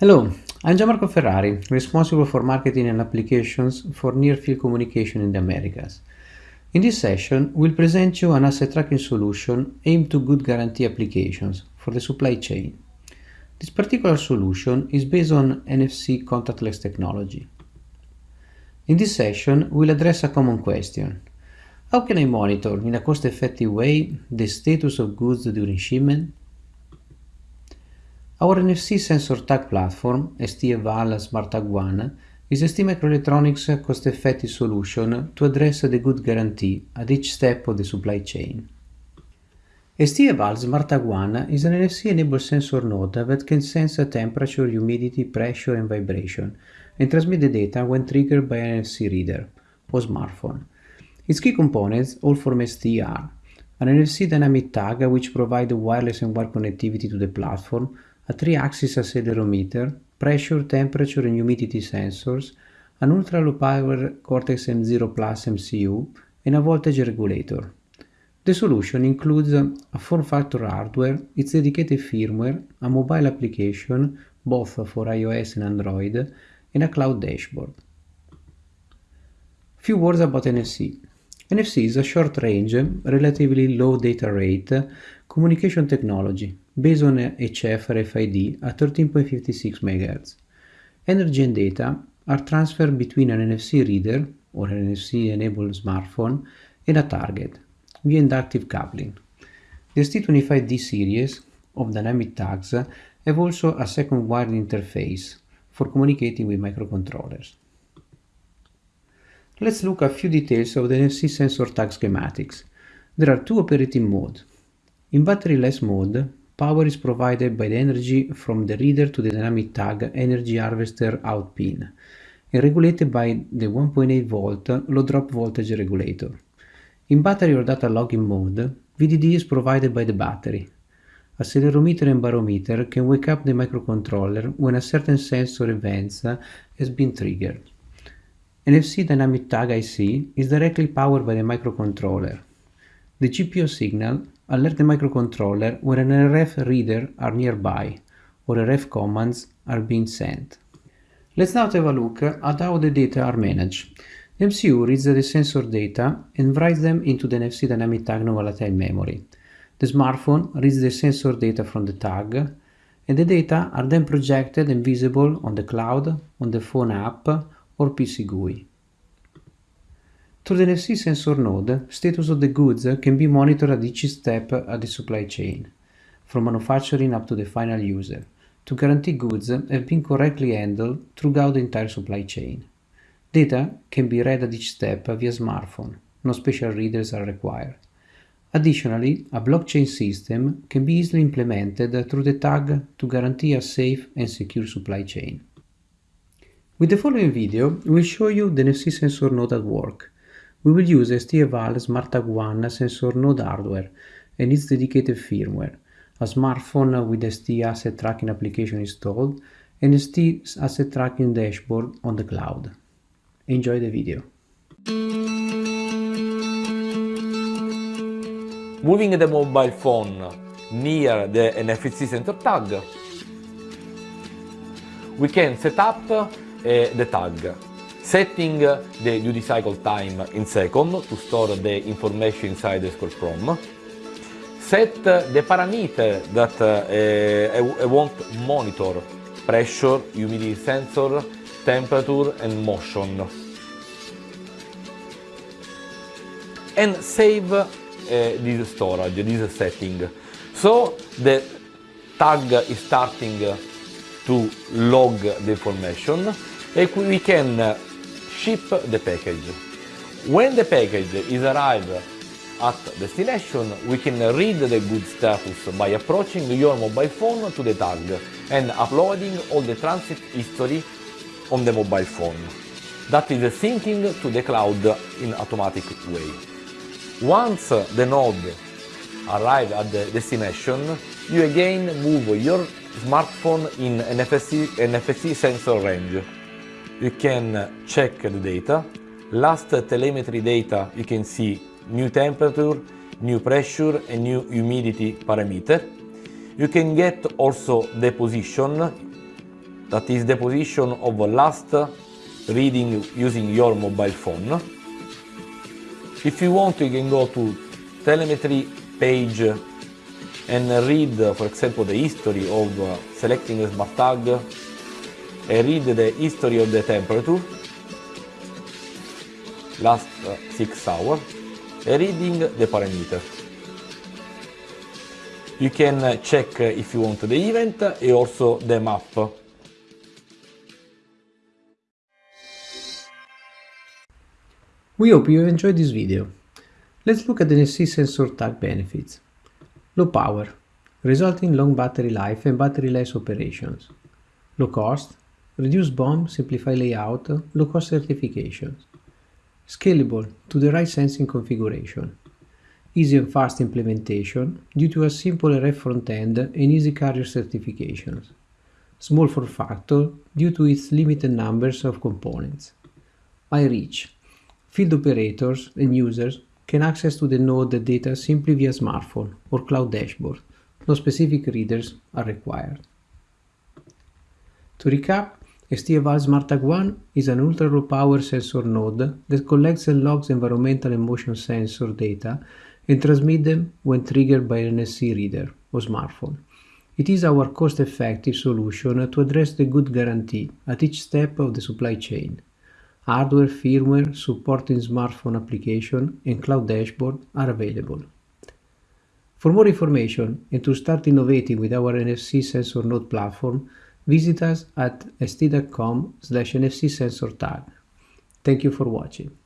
Hello, I'm Gianmarco Ferrari, responsible for marketing and applications for near-field communication in the Americas. In this session, we'll present you an asset tracking solution aimed to good guarantee applications for the supply chain. This particular solution is based on NFC contactless technology. In this session, we'll address a common question. How can I monitor in a cost-effective way the status of goods during shipment? Our NFC sensor tag platform, ST-EVAL SmartTag One, is a ST Microelectronics cost-effective solution to address the good guarantee at each step of the supply chain. ST-EVAL SmartTag One is an NFC-enabled sensor node that can sense temperature, humidity, pressure and vibration and transmit the data when triggered by an NFC reader or smartphone. Its key components, all from ST, are an NFC dynamic tag which provides wireless and wired connectivity to the platform, a 3-axis accelerometer, pressure, temperature and humidity sensors, an ultra-low power Cortex-M0 Plus MCU, and a voltage regulator. The solution includes a form factor hardware, its dedicated firmware, a mobile application, both for iOS and Android, and a cloud dashboard. Few words about NFC. NFC is a short-range, relatively low data rate communication technology based on HF RFID at 13.56 MHz. Energy and data are transferred between an NFC reader or an NFC-enabled smartphone and a target via inductive coupling. The ST25D series of dynamic tags have also a second wired interface for communicating with microcontrollers. Let's look at a few details of the NFC sensor tag schematics. There are two operating modes. In battery-less mode, power is provided by the energy from the reader to the dynamic tag energy harvester out pin and regulated by the 1.8 volt low drop voltage regulator. In battery or data logging mode, VDD is provided by the battery. Accelerometer and barometer can wake up the microcontroller when a certain sensor event has been triggered. NFC Dynamic Tag IC is directly powered by the microcontroller. The GPIO signal alert the microcontroller when an RF reader are nearby or RF commands are being sent. Let's now have a look at how the data are managed. The MCU reads the sensor data and writes them into the NFC Dynamic Tag non-volatile memory. The smartphone reads the sensor data from the tag and the data are then projected and visible on the cloud, on the phone app or PC GUI. Through the NFC sensor node, status of the goods can be monitored at each step of the supply chain, from manufacturing up to the final user, to guarantee goods have been correctly handled throughout the entire supply chain. Data can be read at each step via smartphone, no special readers are required. Additionally, a blockchain system can be easily implemented through the tag to guarantee a safe and secure supply chain. With the following video, we'll show you the NFC sensor node at work. We will use ST-EVAL SmartTag One sensor node hardware and its dedicated firmware, a smartphone with ST Asset Tracking application installed, and ST Asset Tracking dashboard on the cloud. Enjoy the video. Moving the mobile phone near the NFC sensor tag, we can set up uh, the tag, setting the duty cycle time in second to store the information inside the scroll prom, set the parameter that uh, I want monitor, pressure, humidity sensor, temperature and motion, and save uh, this storage, this setting. So the tag is starting to log the information and we can ship the package. When the package is arrived at destination, we can read the good status by approaching your mobile phone to the tag and uploading all the transit history on the mobile phone. That is syncing to the cloud in automatic way. Once the node arrives at the destination, you again move your smartphone in NFC, NFC sensor range you can check the data. Last telemetry data, you can see new temperature, new pressure and new humidity parameter. You can get also the position that is the position of last reading using your mobile phone. If you want, you can go to telemetry page and read, for example, the history of selecting a smart tag read the history of the temperature last uh, 6 hours and reading the parameter. You can uh, check uh, if you want the event and also the map We hope you enjoyed this video. Let's look at the NFC sensor tag benefits. Low power, resulting in long battery life and battery-less operations. Low cost, reduced BOM, simplify layout, low-cost certifications. Scalable to the right sensing configuration. Easy and fast implementation due to a simple RF front-end and easy carrier certifications. Small form factor due to its limited numbers of components. High reach, Field operators and users can access to the node data simply via smartphone or cloud dashboard. No specific readers are required. To recap, ST-EVAL SmartTag 1 is an ultra-low power sensor node that collects and logs environmental and motion sensor data and transmits them when triggered by an NFC reader or smartphone. It is our cost-effective solution to address the good guarantee at each step of the supply chain hardware, firmware, supporting smartphone application and cloud dashboard are available. For more information and to start innovating with our NFC sensor node platform, visit us at st.com slash NFC sensor tag. Thank you for watching.